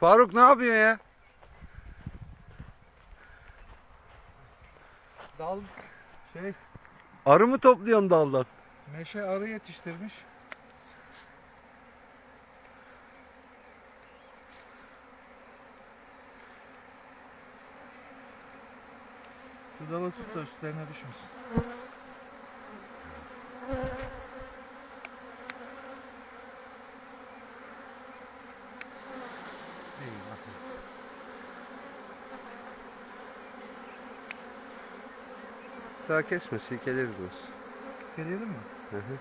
Faruk ne yapıyor ya? Dal şey Arı mı topluyorsun daldan? meşe arı yetiştirmiş. Şu dalı tut da üstlerine düşmesin. Daha kesme silkeleriz olsun. Gelelim mi? Hı hı.